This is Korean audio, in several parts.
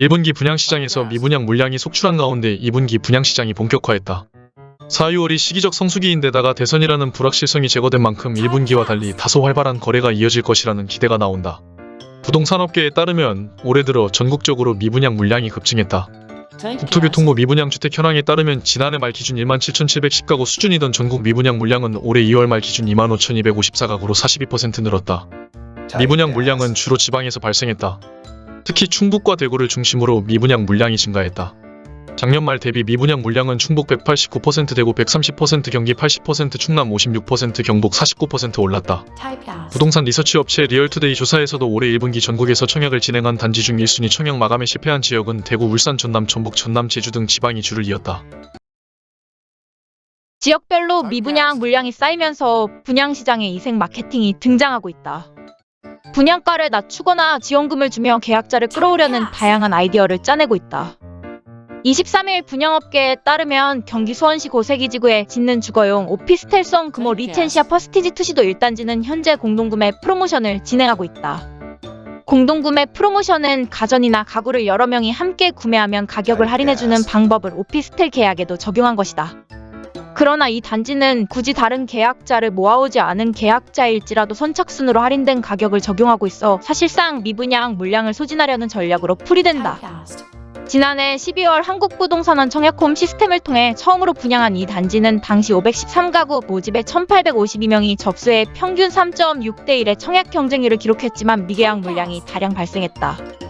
1분기 분양시장에서 미분양 물량이 속출한 가운데 2분기 분양시장이 본격화했다. 4, 6월이 시기적 성수기인데다가 대선이라는 불확실성이 제거된 만큼 1분기와 달리 다소 활발한 거래가 이어질 것이라는 기대가 나온다. 부동산업계에 따르면 올해 들어 전국적으로 미분양 물량이 급증했다. 국토교통부 미분양 주택 현황에 따르면 지난해 말 기준 17,710가구 수준이던 전국 미분양 물량은 올해 2월 말 기준 25,254가구로 42% 늘었다. 미분양 물량은 주로 지방에서 발생했다. 특히 충북과 대구를 중심으로 미분양 물량이 증가했다. 작년 말 대비 미분양 물량은 충북 189% 대구 130% 경기 80% 충남 56% 경북 49% 올랐다. 부동산 리서치 업체 리얼투데이 조사에서도 올해 1분기 전국에서 청약을 진행한 단지 중 1순위 청약 마감에 실패한 지역은 대구, 울산, 전남, 전북, 전남, 제주 등 지방이 줄을 이었다. 지역별로 미분양 물량이 쌓이면서 분양시장에 이색 마케팅이 등장하고 있다. 분양가를 낮추거나 지원금을 주며 계약자를 끌어오려는 다양한 아이디어를 짜내고 있다. 23일 분양업계에 따르면 경기 수원시 고세기지구에 짓는 주거용 오피스텔성 금호 리첸시아 퍼스티지 투시도 1단지는 현재 공동구매 프로모션을 진행하고 있다. 공동구매 프로모션은 가전이나 가구를 여러 명이 함께 구매하면 가격을 할인해주는 방법을 오피스텔 계약에도 적용한 것이다. 그러나 이 단지는 굳이 다른 계약자를 모아오지 않은 계약자일지라도 선착순으로 할인된 가격을 적용하고 있어 사실상 미분양 물량을 소진하려는 전략으로 풀이된다. 지난해 12월 한국부동산원 청약홈 시스템을 통해 처음으로 분양한 이 단지는 당시 513가구 모집에 1852명이 접수해 평균 3.6대 1의 청약 경쟁률을 기록했지만 미계약 물량이 다량 발생했다.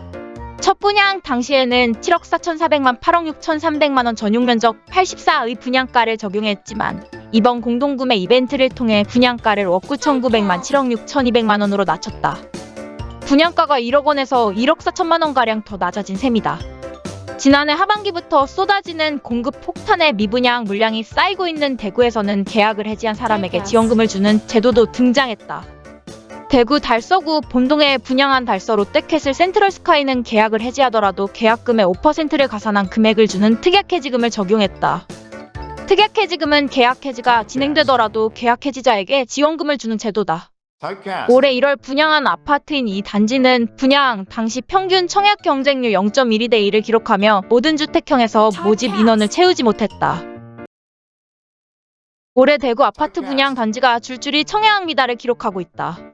첫 분양 당시에는 7억 4,400만 8억 6,300만 원 전용 면적 84의 분양가를 적용했지만 이번 공동구매 이벤트를 통해 분양가를 5억 9,900만 7억 6,200만 원으로 낮췄다. 분양가가 1억 원에서 1억 4천만 원가량 더 낮아진 셈이다. 지난해 하반기부터 쏟아지는 공급 폭탄에 미분양 물량이 쌓이고 있는 대구에서는 계약을 해지한 사람에게 지원금을 주는 제도도 등장했다. 대구 달서구 본동에 분양한 달서 롯데캐슬 센트럴스카이는 계약을 해지하더라도 계약금의 5%를 가산한 금액을 주는 특약해지금을 적용했다. 특약해지금은 계약해지가 진행되더라도 계약해지자에게 지원금을 주는 제도다. 올해 1월 분양한 아파트인 이 단지는 분양 당시 평균 청약 경쟁률 0.12대 1을 기록하며 모든 주택형에서 모집 인원을 채우지 못했다. 올해 대구 아파트 분양 단지가 줄줄이 청약 미달을 기록하고 있다.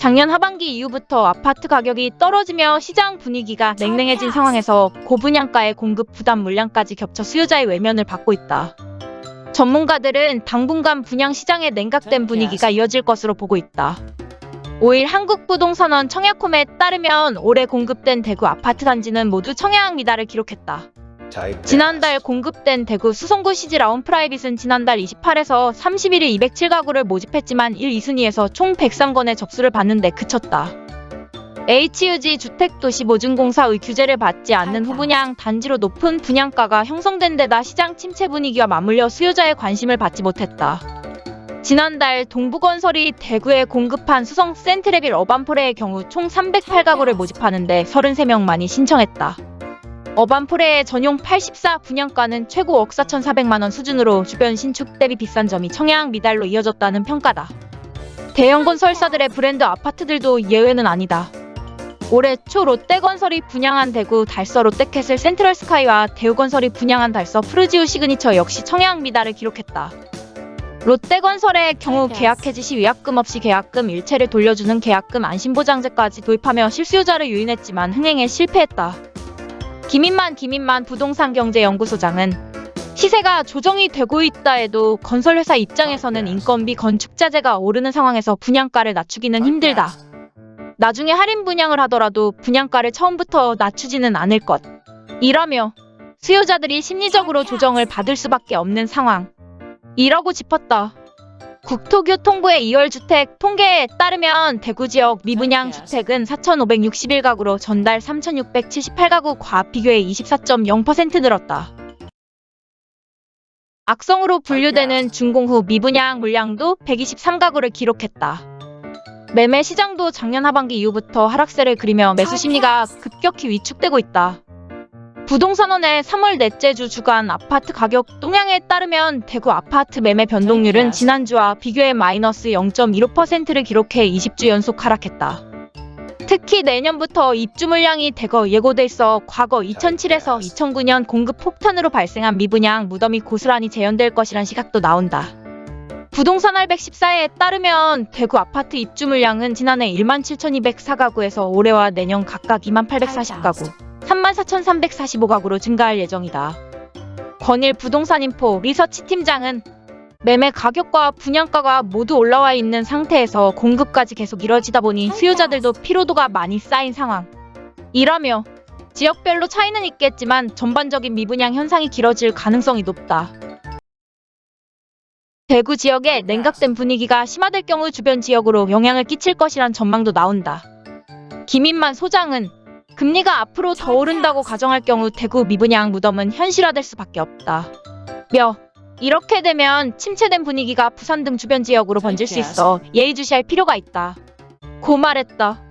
작년 하반기 이후부터 아파트 가격이 떨어지며 시장 분위기가 냉랭해진 상황에서 고분양가의 공급 부담 물량까지 겹쳐 수요자의 외면을 받고 있다. 전문가들은 당분간 분양 시장의 냉각된 분위기가 이어질 것으로 보고 있다. 5일 한국부동산원 청약홈에 따르면 올해 공급된 대구 아파트 단지는 모두 청약 미달을 기록했다. 지난달 공급된 대구 수성구 시지 라운 프라이빗은 지난달 28에서 31일 207가구를 모집했지만 1, 2순위에서 총 103건의 접수를 받는데 그쳤다. HUG 주택도시보증공사의 규제를 받지 않는 후분양 단지로 높은 분양가가 형성된 데다 시장 침체 분위기와 맞물려 수요자의 관심을 받지 못했다. 지난달 동부건설이 대구에 공급한 수성 센트레빌 어반포레의 경우 총 308가구를 모집하는데 33명만이 신청했다. 어반포레의 전용 84 분양가는 최고 억 4,400만원 수준으로 주변 신축 대비 비싼 점이 청약 미달로 이어졌다는 평가다. 대형 건설사들의 브랜드 아파트들도 예외는 아니다. 올해 초 롯데건설이 분양한 대구 달서 롯데캐슬 센트럴스카이와 대우건설이 분양한 달서 푸르지오 시그니처 역시 청약 미달을 기록했다. 롯데건설의 경우 계약 해지 시 위약금 없이 계약금 일체를 돌려주는 계약금 안심보장제까지 도입하며 실수요자를 유인했지만 흥행에 실패했다. 김인만 김인만 부동산경제연구소장은 시세가 조정이 되고 있다 해도 건설회사 입장에서는 인건비 건축자재가 오르는 상황에서 분양가를 낮추기는 힘들다. 나중에 할인 분양을 하더라도 분양가를 처음부터 낮추지는 않을 것. 이라며 수요자들이 심리적으로 조정을 받을 수밖에 없는 상황. 이라고 짚었다. 국토교통부의 2월 주택 통계에 따르면 대구 지역 미분양 주택은 4,561가구로 전달 3,678가구 과 비교해 24.0% 늘었다. 악성으로 분류되는 준공 후 미분양 물량도 123가구를 기록했다. 매매 시장도 작년 하반기 이후부터 하락세를 그리며 매수 심리가 급격히 위축되고 있다. 부동산원의 3월 넷째 주 주간 아파트 가격 동향에 따르면 대구 아파트 매매 변동률은 지난주와 비교해 마이너스 0.15%를 기록해 20주 연속 하락했다. 특히 내년부터 입주 물량이 대거 예고돼 있어 과거 2007에서 2009년 공급 폭탄으로 발생한 미분양 무덤이 고스란히 재현될 것이란 시각도 나온다. 부동산 알백 14회에 따르면 대구 아파트 입주 물량은 지난해 1만 7,204가구에서 올해와 내년 각각 2만 840가구, 3만 4,345가구로 증가할 예정이다. 권일 부동산 인포 리서치 팀장은 매매 가격과 분양가가 모두 올라와 있는 상태에서 공급까지 계속 이뤄지다 보니 수요자들도 피로도가 많이 쌓인 상황. 이라며 지역별로 차이는 있겠지만 전반적인 미분양 현상이 길어질 가능성이 높다. 대구 지역의 냉각된 분위기가 심화될 경우 주변 지역으로 영향을 끼칠 것이란 전망도 나온다. 김인만 소장은 금리가 앞으로 더 오른다고 가정할 경우 대구 미분양 무덤은 현실화될 수밖에 없다. 며 이렇게 되면 침체된 분위기가 부산 등 주변 지역으로 번질 수 있어 예의주시할 필요가 있다. 고 말했다.